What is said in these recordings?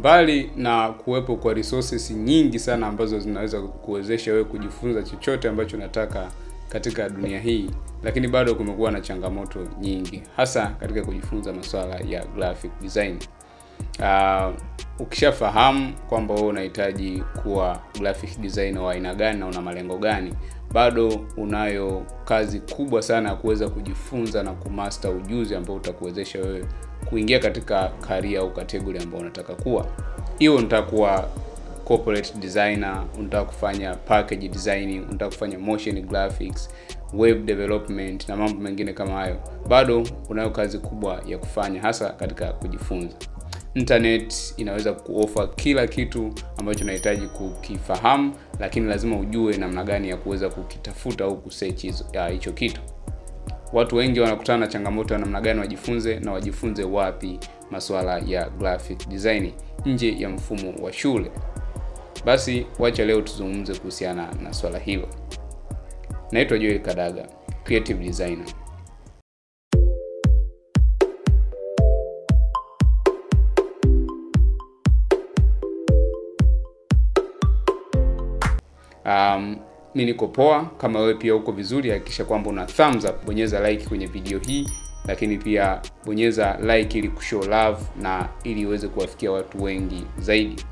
mbali na kuwepo kwa resources nyingi sana ambazo zinaweza kuwezesha wewe kujifunza chochote ambacho unataka katika dunia hii, lakini bado kumekuwa na changamoto nyingi, hasa katika kujifunza masuala ya graphic design. Uh, ukishafahamu kwamba wewe unahitaji kuwa graphic designer wa aina gani na una malengo gani, bado unayo kazi kubwa sana ya kuweza kujifunza na kumaster ujuzi ambao utakuwezesha wewe kuingia katika career au kategori ambayo unataka kuwa. Hiyo unataka kuwa corporate designer, unataka kufanya package designing, unataka kufanya motion graphics, web development na mambo mengine kama hayo, bado unayo kazi kubwa ya kufanya, hasa katika kujifunza. Internet inaweza kuofa kila kitu ambacho unahitaji kukifahamu, lakini lazima ujue namna gani ya kuweza kukitafuta au kusearch hicho kitu. Watu wengi wanakutana na changamoto ya namna gani wajifunze na wajifunze wapi masuala ya graphic design nje ya mfumo wa shule. Basi wacha leo tuzungumze kuhusiana na swala hilo. Naitwa Joel Kadaga, creative designer. Um, mi niko poa. Kama wewe pia uko vizuri, hakikisha kwamba una thumbs up, bonyeza like kwenye video hii, lakini pia bonyeza like ili kushow love na ili iweze kuwafikia watu wengi zaidi.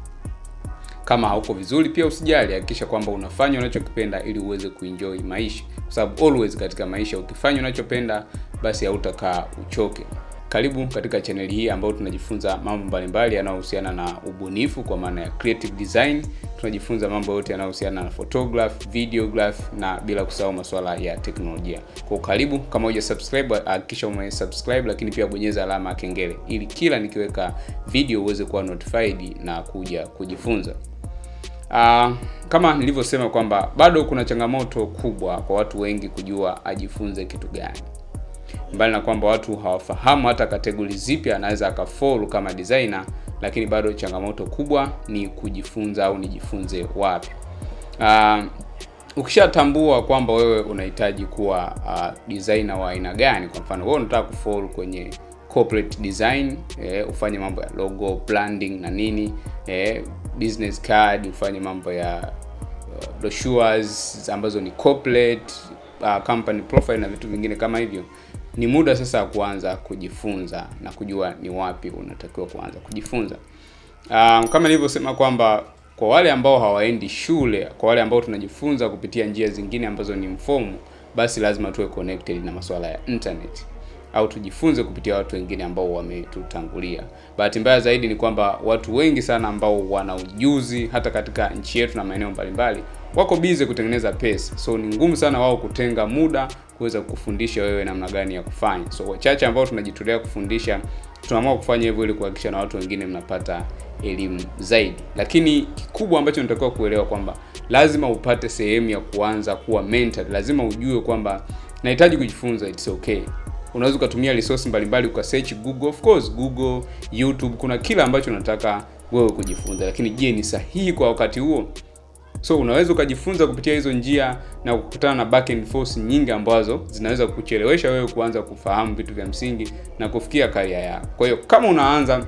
Kama hauko vizuri pia usijali, hakikisha kwamba unafanya unachokipenda ili uweze kuenjoy maisha, kwa sababu always katika maisha ukifanya unachopenda basi hautakaa uchoke. Karibu katika chaneli hii ambayo tunajifunza mambo mbalimbali yanayohusiana na ubunifu kwa maana ya creative design. Tunajifunza mambo yote yanayohusiana na photograph, videograph na bila kusahau masuala ya teknolojia. Kwa karibu, kama huja subscribe hakikisha ume subscribe, lakini pia bonyeza alama ya kengele ili kila nikiweka video uweze kuwa notified na kuja kujifunza. Uh, kama nilivyosema kwamba bado kuna changamoto kubwa kwa watu wengi kujua ajifunze kitu gani mbali na kwamba watu hawafahamu hata kategori zipi anaweza akafolu kama designer, lakini bado changamoto kubwa ni kujifunza au nijifunze wapi. Uh, ukishatambua kwamba wewe unahitaji kuwa uh, designer wa aina gani, kwa mfano wewe unataka kufolu kwenye corporate design eh, ufanye mambo ya logo branding na nini eh, business card, ufanye mambo ya uh, brochures ambazo ni corporate uh, company profile na vitu vingine kama hivyo ni muda sasa wa kuanza kujifunza na kujua ni wapi unatakiwa kuanza kujifunza. Um, kama nilivyosema kwamba kwa wale ambao hawaendi shule, kwa wale ambao tunajifunza kupitia njia zingine ambazo ni mfumo, basi lazima tuwe connected na masuala ya internet au tujifunze kupitia watu wengine ambao wametutangulia. Bahati mbaya zaidi ni kwamba watu wengi sana ambao wana ujuzi hata katika nchi yetu na maeneo mbalimbali wako bize kutengeneza pesa, so ni ngumu sana wao kutenga muda kuweza kufundisha wewe namna gani ya kufanya. So wachache ambao tunajitolea kufundisha, tunaamua kufanya hivyo ili kuhakikisha na watu wengine mnapata elimu zaidi, lakini kikubwa ambacho natakiwa kuelewa kwamba lazima upate sehemu ya kuanza kuwa mentor. Lazima ujue kwamba nahitaji kujifunza, it's okay. Unaweza ukatumia resource mbalimbali uka search Google, of course Google, YouTube, kuna kila ambacho unataka wewe kujifunza, lakini je, ni sahihi kwa wakati huo? So unaweza ukajifunza kupitia hizo njia na kukutana na back and forth nyingi ambazo zinaweza kuchelewesha wewe kuanza kufahamu vitu vya msingi na kufikia karia yako. Kwa hiyo kama unaanza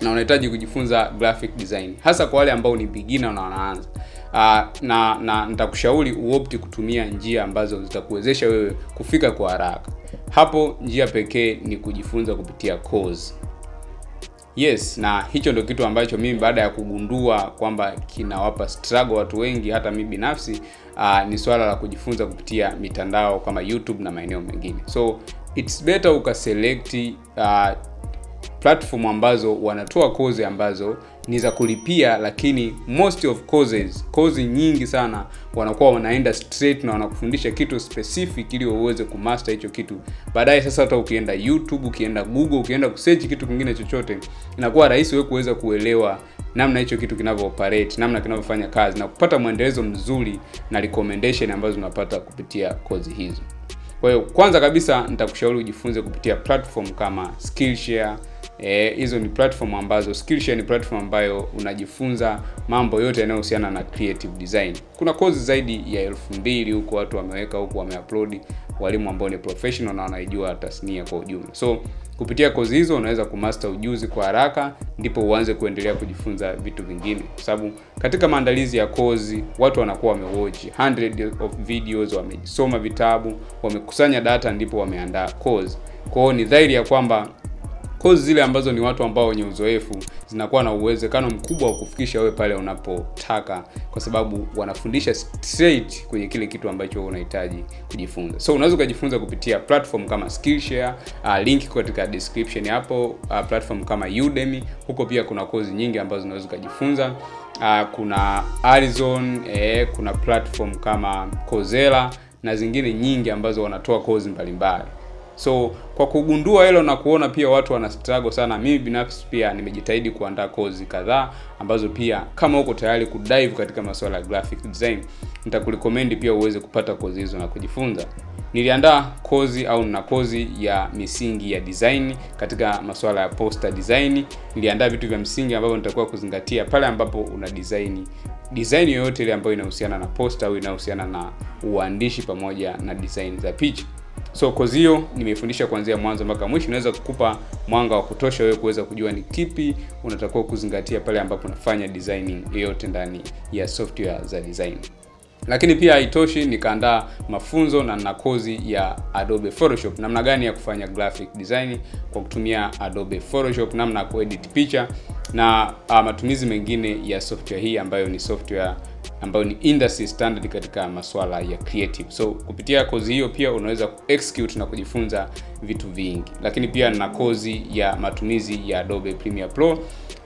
na unahitaji kujifunza graphic design, hasa kwa wale ambao ni beginner na wanaanza uh, na na nitakushauri uopti kutumia njia ambazo zitakuwezesha wewe kufika kwa haraka. Hapo njia pekee ni kujifunza kupitia course. Yes, na hicho ndio kitu ambacho mimi baada ya kugundua kwamba kinawapa struggle watu wengi, hata mi binafsi uh, ni swala la kujifunza kupitia mitandao kama YouTube na maeneo mengine. So it's better ukaselekti uh, platform ambazo wanatoa kozi ambazo ni za kulipia, lakini most of courses, kozi nyingi sana wanakuwa wanaenda straight na wanakufundisha kitu specific ili uweze kumaster hicho kitu. Baadaye sasa, hata ukienda YouTube, ukienda Google, ukienda kusearch kitu kingine chochote, inakuwa rahisi wewe kuweza kuelewa namna hicho kitu kinavyo operate, namna kinavyofanya kazi na kupata mwendelezo mzuri na recommendation ambazo unapata kupitia kozi hizo. Kwa hiyo kwanza kabisa nitakushauri ujifunze kupitia platform kama Skillshare, hizo e, ni platform ambazo Skillshare ni platform ambayo unajifunza mambo yote yanayohusiana na creative design. Kuna kozi zaidi ya elfu mbili huko watu wameweka huko wameupload walimu ambao ni professional na wanaijua tasnia kwa ujumla. So kupitia kozi hizo unaweza kumaster ujuzi kwa haraka, ndipo uanze kuendelea kujifunza vitu vingine, kwa sababu katika maandalizi ya kozi watu wanakuwa wamewatch hundred of videos, wamesoma vitabu, wamekusanya data, ndipo wameandaa kozi. Kwa hiyo ni dhahiri ya kwamba kozi zile ambazo ni watu ambao wenye uzoefu zinakuwa na uwezekano mkubwa wa kufikisha wewe pale unapotaka, kwa sababu wanafundisha straight kwenye kile kitu ambacho unahitaji kujifunza. So unaweza ukajifunza kupitia platform kama Skillshare, uh, link katika description hapo. Uh, platform kama Udemy, huko pia kuna kozi nyingi ambazo unaweza ukajifunza. Uh, kuna Arizon, eh, kuna platform kama Coursera na zingine nyingi ambazo wanatoa kozi mbalimbali. So kwa kugundua hilo na kuona pia watu wana struggle sana, mimi binafsi pia nimejitahidi kuandaa kozi kadhaa ambazo pia kama uko tayari kudive katika masuala ya graphic design, nitakurecommend pia uweze kupata kozi hizo na kujifunza. Niliandaa kozi au na kozi ya misingi ya design katika masuala ya poster design. Niliandaa vitu vya msingi ambavyo nitakuwa kuzingatia pale ambapo una design design yoyote ile ambayo inahusiana na poster au inahusiana na uandishi pamoja na design za picha. So kozi hiyo nimeifundisha kuanzia mwanzo mpaka mwisho, inaweza kukupa mwanga wa kutosha wewe kuweza kujua ni kipi unatakiwa kuzingatia pale ambapo unafanya designing yoyote ndani ya software za design. Lakini pia haitoshi, nikaandaa mafunzo na na kozi ya Adobe Photoshop, namna gani ya kufanya graphic design? Kwa kutumia Adobe Photoshop, namna ya kuedit picha na uh, matumizi mengine ya software hii ambayo ni software ambayo ni industry standard katika masuala ya creative. So kupitia kozi hiyo pia unaweza kuexecute na kujifunza vitu vingi, lakini pia na kozi ya matumizi ya Adobe Premiere Pro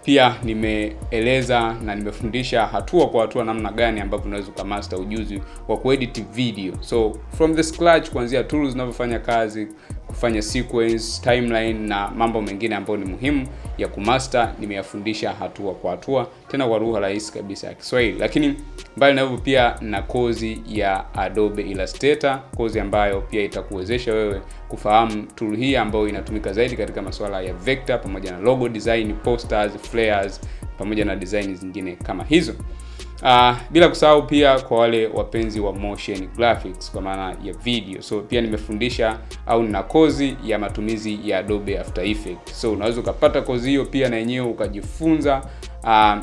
pia nimeeleza na nimefundisha hatua kwa hatua namna gani ambavyo unaweza ukamaster ujuzi wa kuedit video, so from the scratch, kuanzia tools zinavyofanya kazi, kufanya sequence, timeline na mambo mengine ambayo ni muhimu ya kumaster, nimeyafundisha hatua kwa hatua, tena kwa lugha rahisi kabisa ya Kiswahili. Lakini mbali na hivyo, pia na kozi ya Adobe Illustrator, kozi ambayo pia itakuwezesha wewe kufahamu tool hii ambayo inatumika zaidi katika masuala ya vector pamoja na logo design, posters, flares pamoja na design zingine kama hizo. Uh, bila kusahau pia kwa wale wapenzi wa motion graphics kwa maana ya video, so pia nimefundisha au nina kozi ya matumizi ya Adobe After Effects. So unaweza ukapata kozi hiyo pia na yenyewe ukajifunza uh,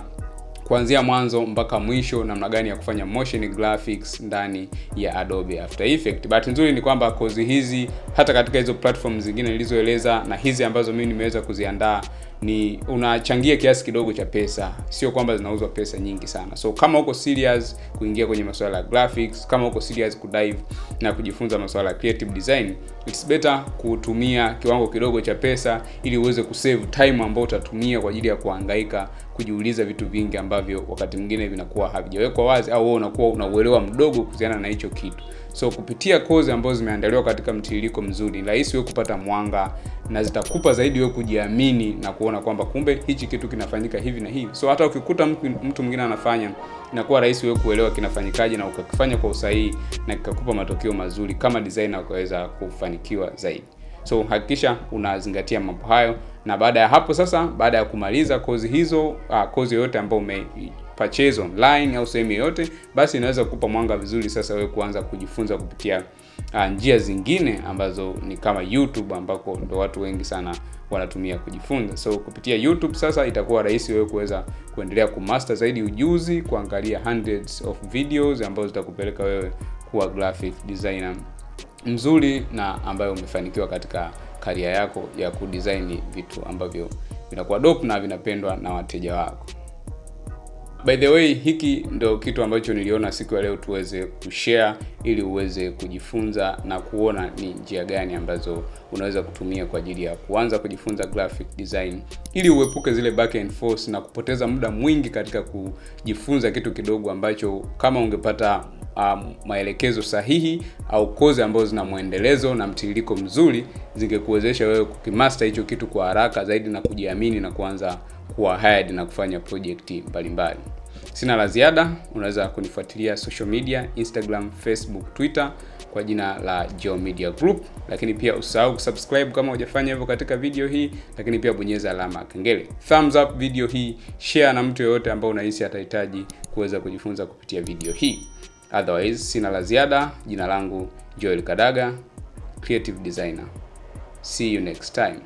kuanzia mwanzo mpaka mwisho namna gani ya kufanya motion graphics ndani ya Adobe After Effects. Bahati nzuri ni kwamba kozi hizi hata katika hizo platform zingine nilizoeleza na hizi ambazo mimi nimeweza kuziandaa ni unachangia kiasi kidogo cha pesa, sio kwamba zinauzwa pesa nyingi sana. So kama uko serious kuingia kwenye masuala ya graphics, kama uko serious kudive na kujifunza masuala ya creative design, it's better kutumia kiwango kidogo cha pesa ili uweze kusave time ambayo utatumia kwa ajili ya kuhangaika kujiuliza vitu vingi ambavyo wakati mwingine vinakuwa havijawekwa wazi au wewe unakuwa unauelewa mdogo kuhusiana na hicho kitu. So kupitia kozi ambazo zimeandaliwa katika mtiririko mzuri, rahisi wewe kupata mwanga na zitakupa zaidi wewe kujiamini na kuona kwamba kumbe hichi kitu kinafanyika hivi na hivi. So hata ukikuta mtu mwingine anafanya, inakuwa rahisi wewe kuelewa kinafanyikaje na ukakifanya kwa usahihi na kikakupa matokeo mazuri kama designer ukaweza kufanikiwa zaidi. So hakikisha unazingatia mambo hayo, na baada ya hapo sasa, baada ya kumaliza kozi hizo, uh, kozi yoyote ambayo ume purchase online au sehemu yoyote, basi inaweza kukupa mwanga vizuri sasa wewe kuanza kujifunza kupitia uh, njia zingine ambazo ni kama YouTube ambako ndo watu wengi sana wanatumia kujifunza. So kupitia YouTube sasa itakuwa rahisi wewe kuweza kuendelea kumaster zaidi ujuzi, kuangalia hundreds of videos ambazo zitakupeleka wewe kuwa graphic designer mzuri na ambayo umefanikiwa katika karia yako ya kudesign vitu ambavyo vinakuwa dope na vinapendwa na wateja wako. By the way, hiki ndo kitu ambacho niliona siku ya leo tuweze kushare ili uweze kujifunza na kuona ni njia gani ambazo unaweza kutumia kwa ajili ya kuanza kujifunza graphic design ili uepuke zile back and forth na kupoteza muda mwingi katika kujifunza kitu kidogo ambacho kama ungepata um, maelekezo sahihi au kozi ambazo zina mwendelezo na mtiririko mzuri zingekuwezesha wewe kukimaster hicho kitu kwa haraka zaidi na kujiamini na kuanza kuwa hired na kufanya project mbalimbali. Sina la ziada, unaweza kunifuatilia social media Instagram, Facebook, Twitter kwa jina la Geo Media Group, lakini pia usahau kusubscribe kama hujafanya hivyo katika video hii, lakini pia bonyeza alama kengele. Thumbs up video hii, share na mtu yeyote ambao unahisi atahitaji kuweza kujifunza kupitia video hii. Otherwise sina la ziada. Jina langu Joel Kadaga, creative designer. See you next time.